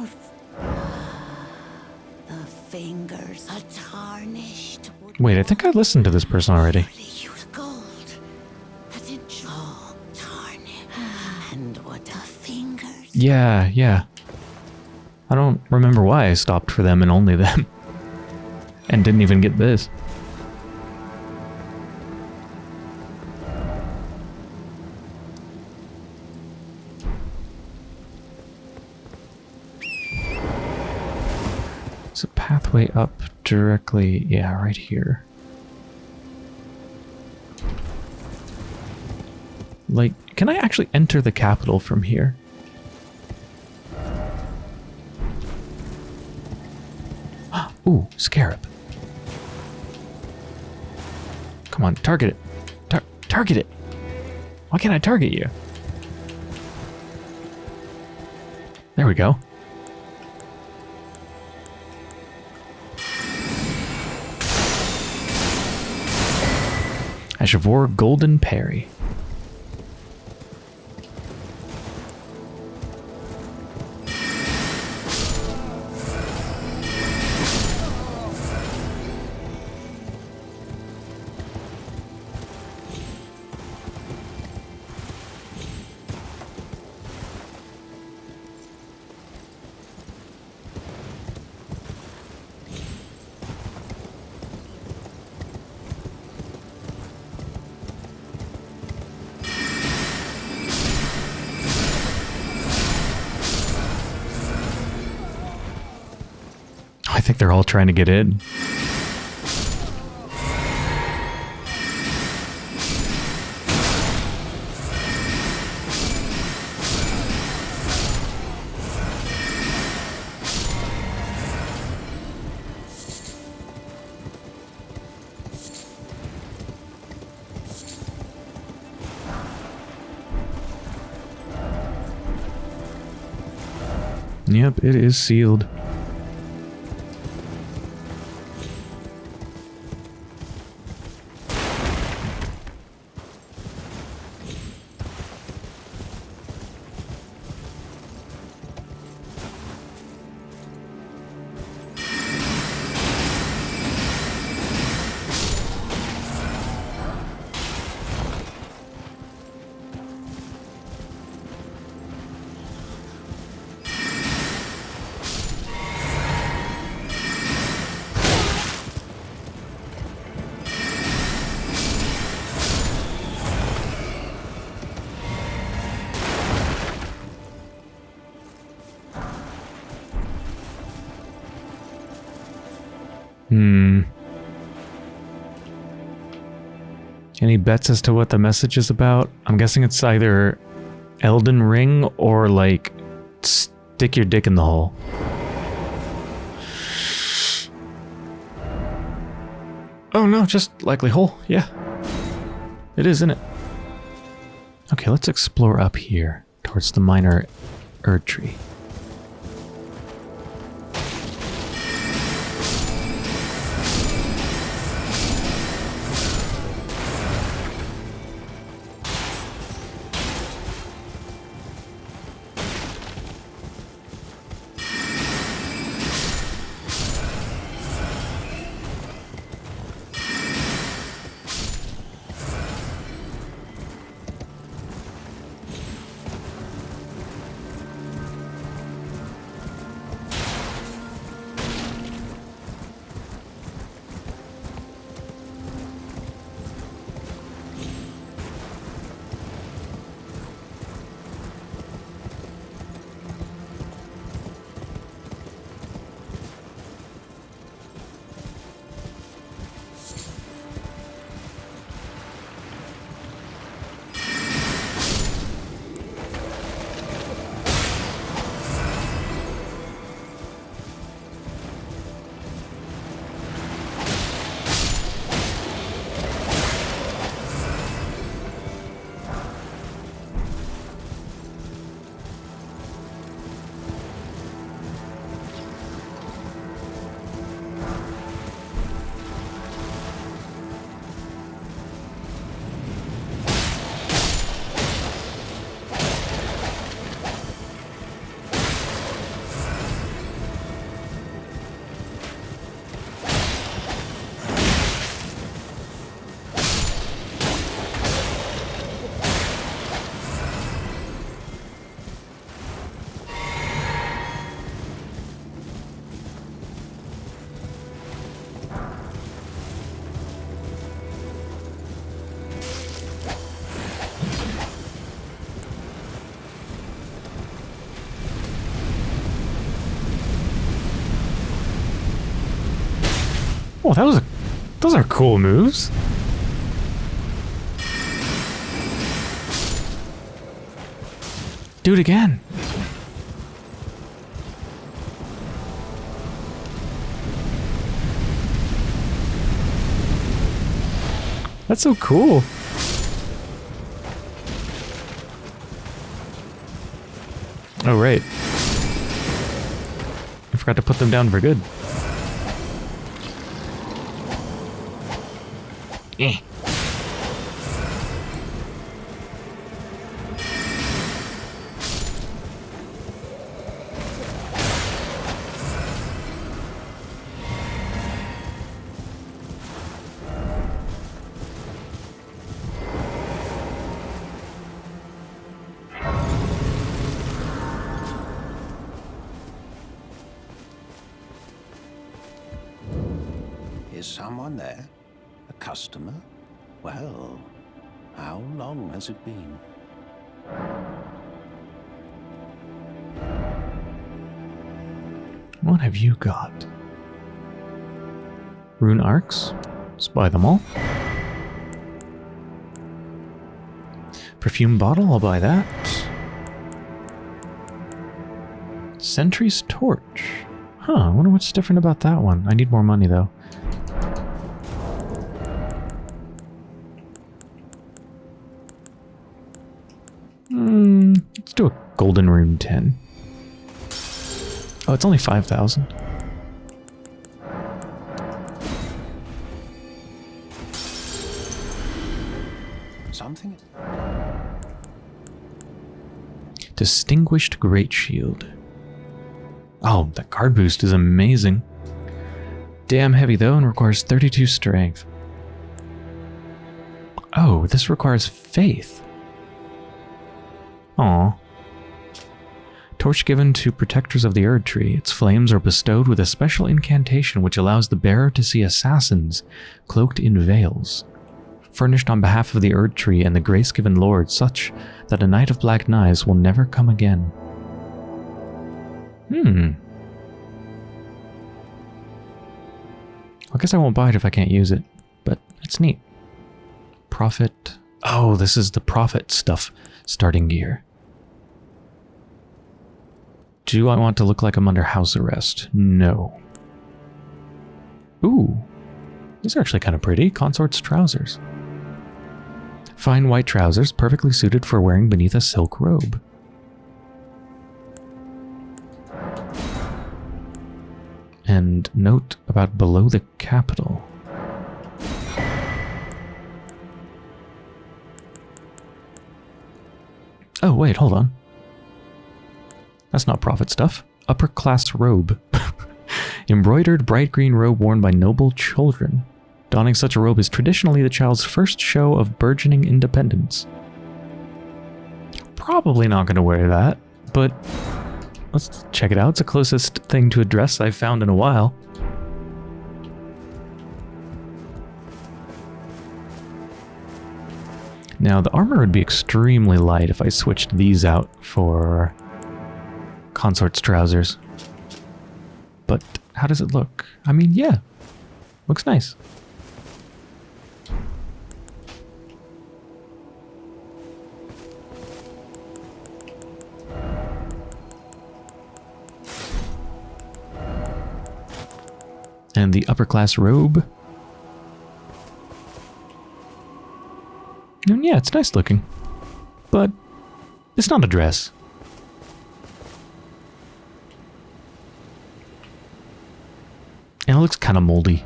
the fingers are tarnished. Wait, I think I listened to this person already. Yeah, yeah. I don't remember why I stopped for them and only them. and didn't even get this. There's a pathway up directly, yeah, right here. Like, can I actually enter the capital from here? Ooh, scarab. Come on, target it. Tar target it. Why can't I target you? There we go. Ash of War Golden Parry. Trying to get in. Yep, it is sealed. Bets as to what the message is about? I'm guessing it's either Elden Ring or like stick your dick in the hole. Oh no, just likely hole. Yeah. It is, isn't it? Okay, let's explore up here towards the minor Erd tree. Oh, that was a... Those are cool moves. Do it again. That's so cool. Oh, right. I forgot to put them down for good. Has it been? What have you got? Rune arcs? Buy them all. Perfume bottle, I'll buy that. Sentry's torch. Huh, I wonder what's different about that one. I need more money though. Let's do a golden rune 10. Oh, it's only 5,000. Something? Distinguished Great Shield. Oh, that guard boost is amazing. Damn heavy though and requires 32 strength. Oh, this requires faith. Aw. Torch given to protectors of the Erd Tree. Its flames are bestowed with a special incantation which allows the bearer to see assassins cloaked in veils. Furnished on behalf of the Erd Tree and the grace-given Lord such that a Knight of Black Knives will never come again. Hmm. I guess I won't buy it if I can't use it, but it's neat. Prophet. Oh, this is the Prophet stuff. Starting gear. Do I want to look like I'm under house arrest? No. Ooh. These are actually kind of pretty. Consort's trousers. Fine white trousers, perfectly suited for wearing beneath a silk robe. And note about below the capital. Oh, wait, hold on. That's not Prophet stuff. Upper class robe. Embroidered bright green robe worn by noble children. Donning such a robe is traditionally the child's first show of burgeoning independence. Probably not going to wear that, but let's check it out. It's the closest thing to a dress I've found in a while. Now, the armor would be extremely light if I switched these out for Consort's trousers. But how does it look? I mean, yeah, looks nice. And the upper class robe. And yeah, it's nice looking. But it's not a dress. And it looks kind of moldy.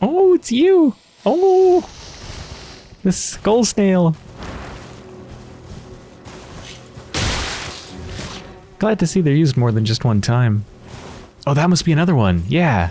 Oh, it's you! Oh! The skull snail! Glad to see they're used more than just one time. Oh, that must be another one. Yeah.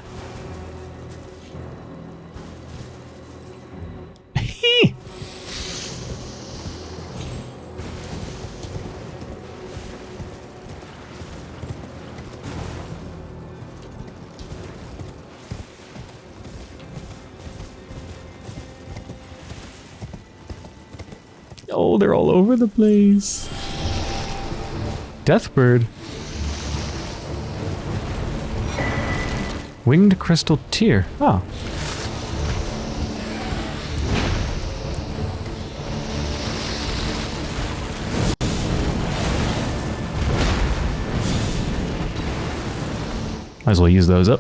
Over the place. Deathbird. Winged Crystal Tear. Oh. Might as well use those up.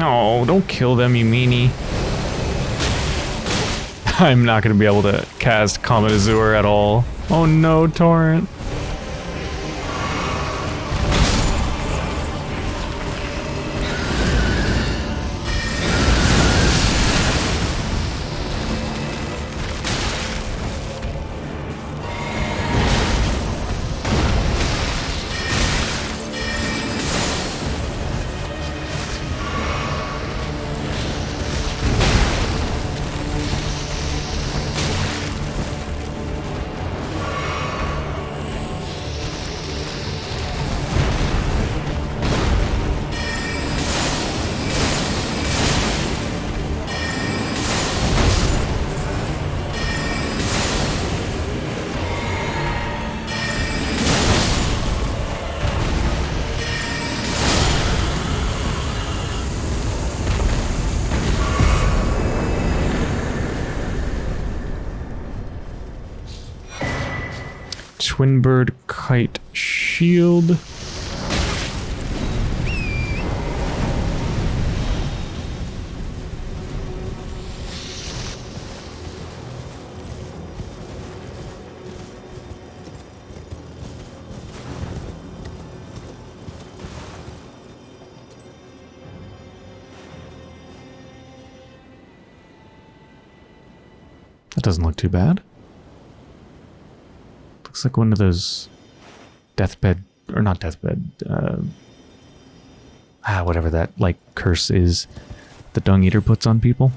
No, don't kill them, you meanie. I'm not going to be able to cast Comet Azure at all. Oh no, Torrent. Twin bird kite shield. That doesn't look too bad. Looks like one of those deathbed, or not deathbed, uh, ah, whatever that, like, curse is the Dung Eater puts on people.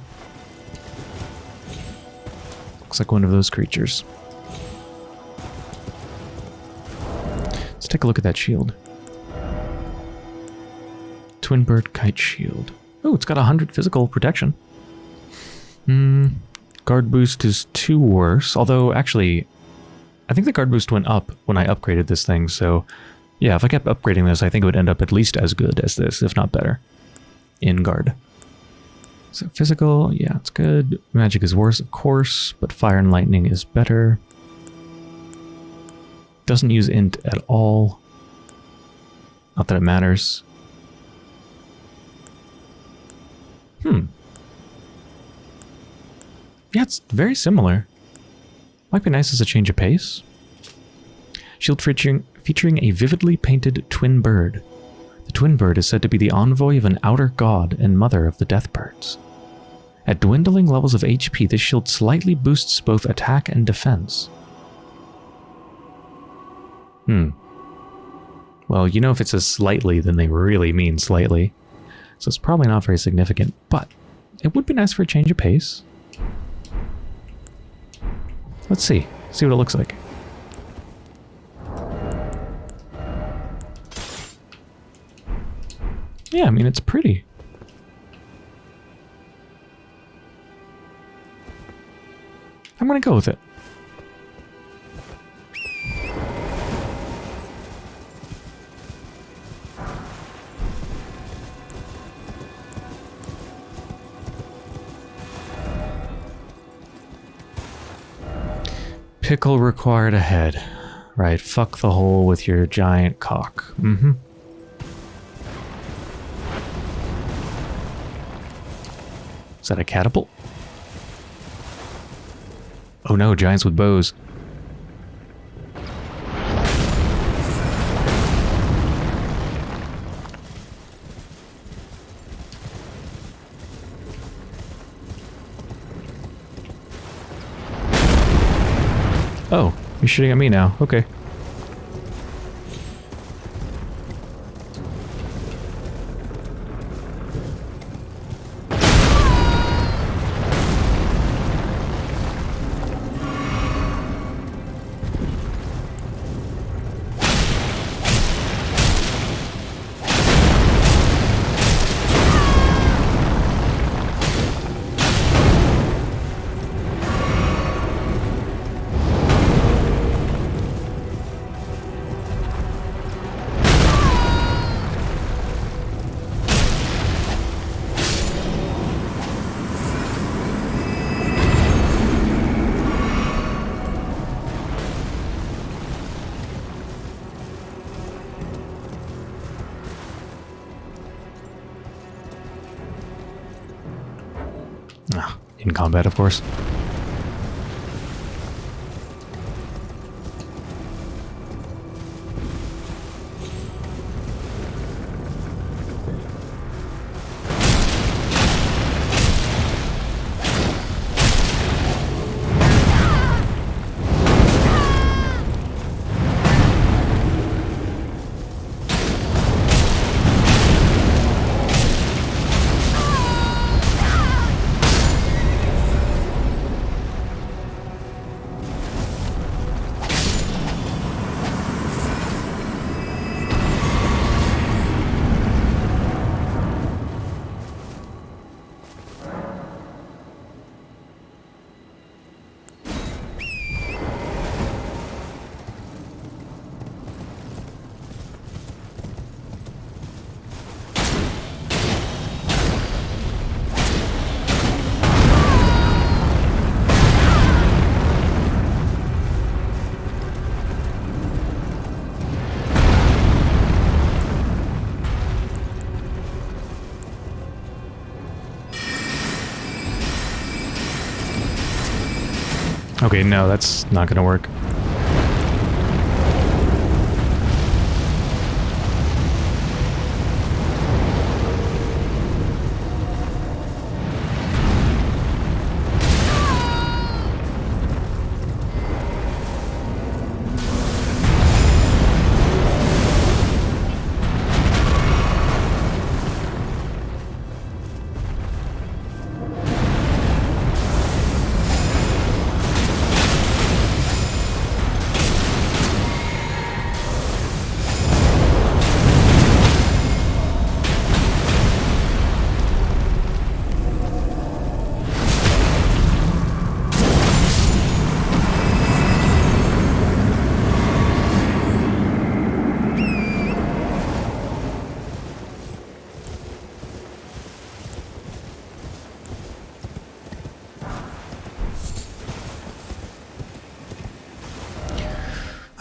Looks like one of those creatures. Let's take a look at that shield. Twin Bird Kite Shield. Oh, it's got 100 physical protection. Hmm. Guard boost is two worse, although actually, I think the guard boost went up when I upgraded this thing, so yeah, if I kept upgrading this, I think it would end up at least as good as this, if not better, in guard. So physical, yeah, it's good. Magic is worse, of course, but fire and lightning is better. Doesn't use int at all. Not that it matters. Hmm. Yeah, it's very similar. Might be nice as a change of pace. Shield featuring, featuring a vividly painted twin bird. The twin bird is said to be the envoy of an outer god and mother of the death birds. At dwindling levels of HP, this shield slightly boosts both attack and defense. Hmm. Well, you know if it says slightly, then they really mean slightly. So it's probably not very significant, but it would be nice for a change of pace. Let's see. See what it looks like. Yeah, I mean, it's pretty. I'm gonna go with it. Pickle required ahead. Right, fuck the hole with your giant cock. Mm-hmm. Is that a catapult? Oh no, giants with bows. Oh, you're shooting at me now. Okay. Combat, of course. Okay, no, that's not gonna work.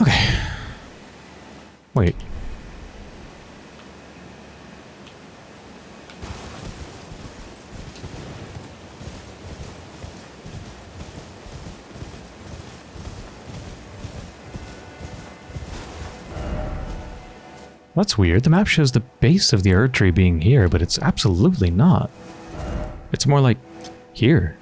Okay. Wait. That's weird. The map shows the base of the Erd tree being here, but it's absolutely not. It's more like here.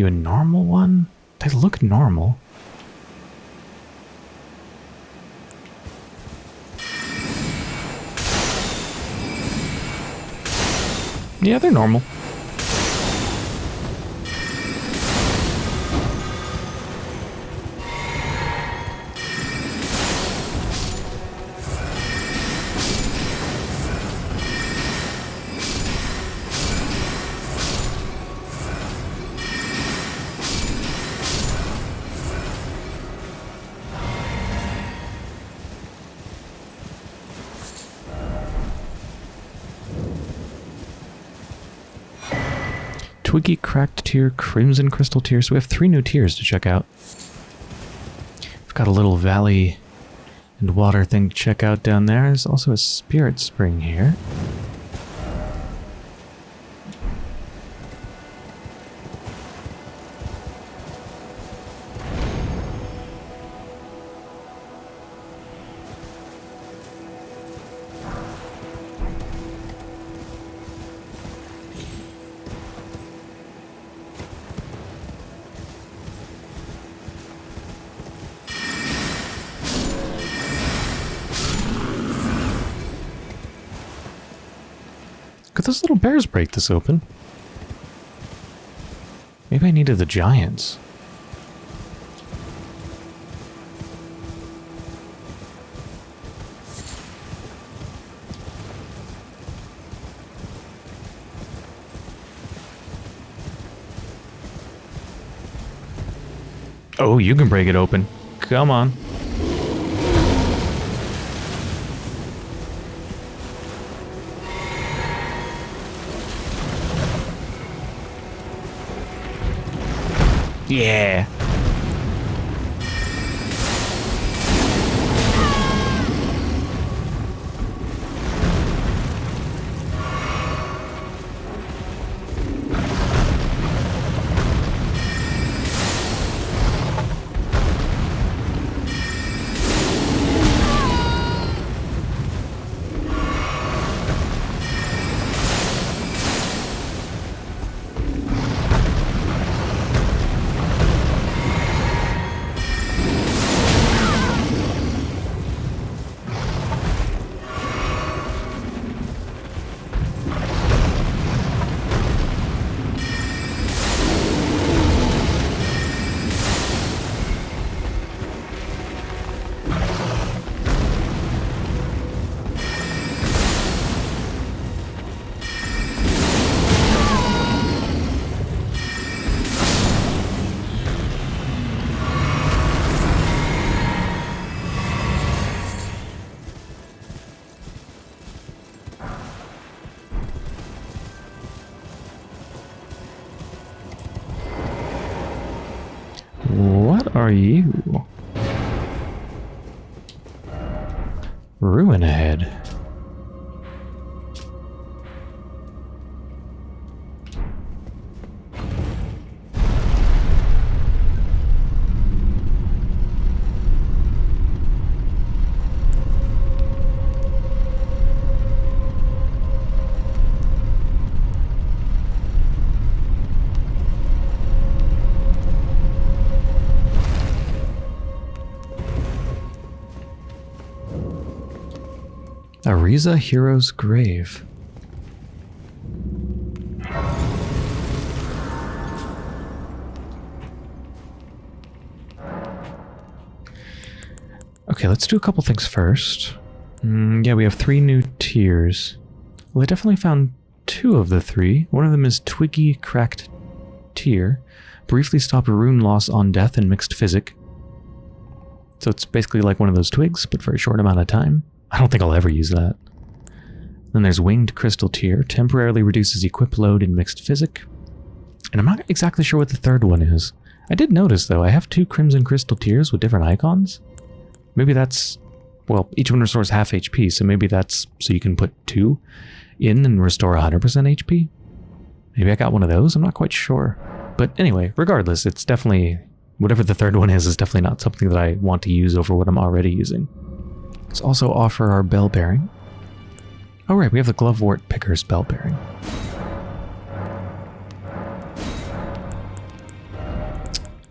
You a normal one? They look normal. Yeah, they're normal. Twiggy Cracked Tear, Crimson Crystal Tear. So we have three new tears to check out. We've got a little valley and water thing to check out down there. There's also a spirit spring here. Little bears break this open? Maybe I needed the giants. Oh, you can break it open. Come on. Yeah. What Auriza Hero's Grave. Okay, let's do a couple things first. Mm, yeah, we have three new tears. Well, I definitely found two of the three. One of them is Twiggy Cracked Tear. Briefly stop rune loss on death in mixed Physick. So it's basically like one of those twigs, but for a short amount of time. I don't think I'll ever use that. Then there's Winged Crystal Tear. Temporarily reduces equip load in mixed Physick. And I'm not exactly sure what the third one is. I did notice, though, I have two Crimson Crystal Tears with different icons. Maybe that's... Well, each one restores half HP, so maybe that's so you can put two in and restore 100% HP? Maybe I got one of those? I'm not quite sure. But anyway, regardless, it's definitely... Whatever the third one is, is definitely not something that I want to use over what I'm already using. Let's also offer our bell bearing. Oh right, we have the Glovewort Picker's bell bearing.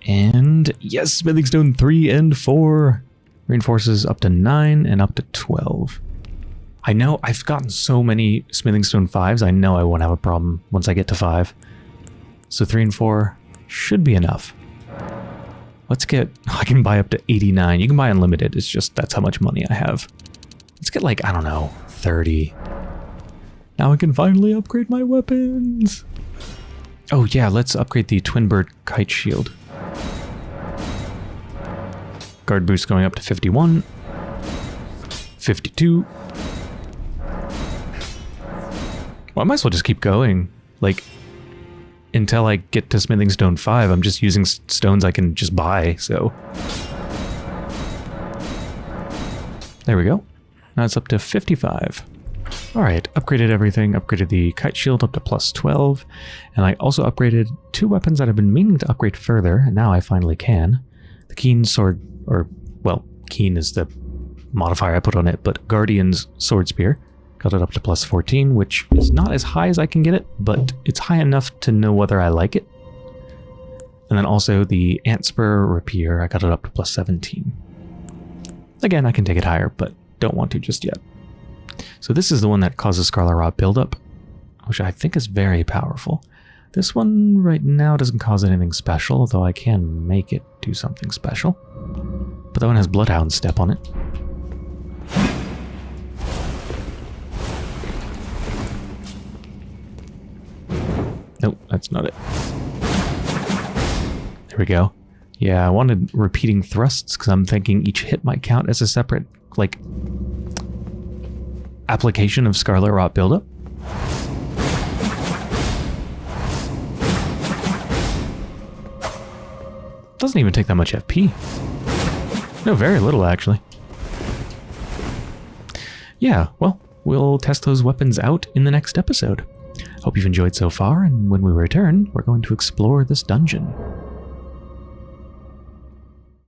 And yes, Smithing Stone 3 and 4 reinforces up to 9 and up to 12. I know I've gotten so many Smithing Stone 5s, I know I won't have a problem once I get to 5. So 3 and 4 should be enough. Let's get... I can buy up to 89. You can buy unlimited. It's just that's how much money I have. Let's get like, I don't know, 30. Now I can finally upgrade my weapons. Oh yeah, let's upgrade the Twin Bird Kite Shield. Guard boost going up to 51. 52. Well, I might as well just keep going. Like, until I get to Smithing Stone 5, I'm just using stones I can just buy, so... There we go. Now it's up to 55. Alright, upgraded everything, upgraded the kite shield up to plus 12, and I also upgraded two weapons that I've been meaning to upgrade further, and now I finally can. The Keen Sword, or, well, Keen is the modifier I put on it, but Guardian's Sword Spear. Got it up to plus 14, which is not as high as I can get it, but it's high enough to know whether I like it. And then also the Antspur Rapier, I got it up to plus 17. Again, I can take it higher, but don't want to just yet. So this is the one that causes Scarlet Rot buildup, which I think is very powerful. This one right now doesn't cause anything special, though I can make it do something special. But that one has Bloodhound Step on it. Nope, that's not it. There we go. Yeah, I wanted repeating thrusts because I'm thinking each hit might count as a separate, like, application of Scarlet Rot buildup. Doesn't even take that much FP. No, very little, actually. Yeah, well, we'll test those weapons out in the next episode. Hope you've enjoyed so far, and when we return, we're going to explore this dungeon.